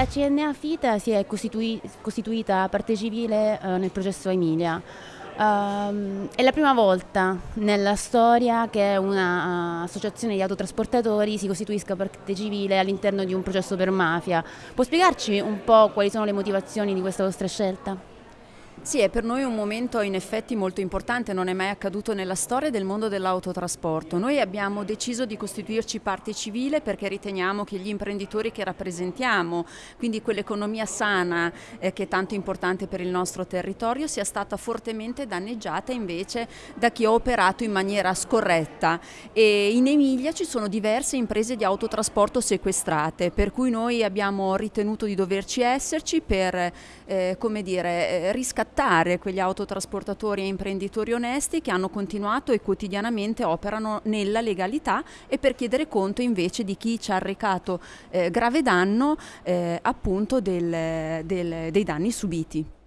la CNA FITA si è costitui costituita parte civile eh, nel processo Emilia. Uh, è la prima volta nella storia che un'associazione uh, di autotrasportatori si costituisca parte civile all'interno di un processo per mafia. Può spiegarci un po' quali sono le motivazioni di questa vostra scelta? Sì, è per noi un momento in effetti molto importante, non è mai accaduto nella storia del mondo dell'autotrasporto. Noi abbiamo deciso di costituirci parte civile perché riteniamo che gli imprenditori che rappresentiamo, quindi quell'economia sana eh, che è tanto importante per il nostro territorio, sia stata fortemente danneggiata invece da chi ha operato in maniera scorretta. E in Emilia ci sono diverse imprese di autotrasporto sequestrate, per cui noi abbiamo ritenuto di doverci esserci per eh, come dire, eh, riscattare riscattare quegli autotrasportatori e imprenditori onesti che hanno continuato e quotidianamente operano nella legalità e per chiedere conto invece di chi ci ha arrecato eh, grave danno eh, appunto del, del, dei danni subiti.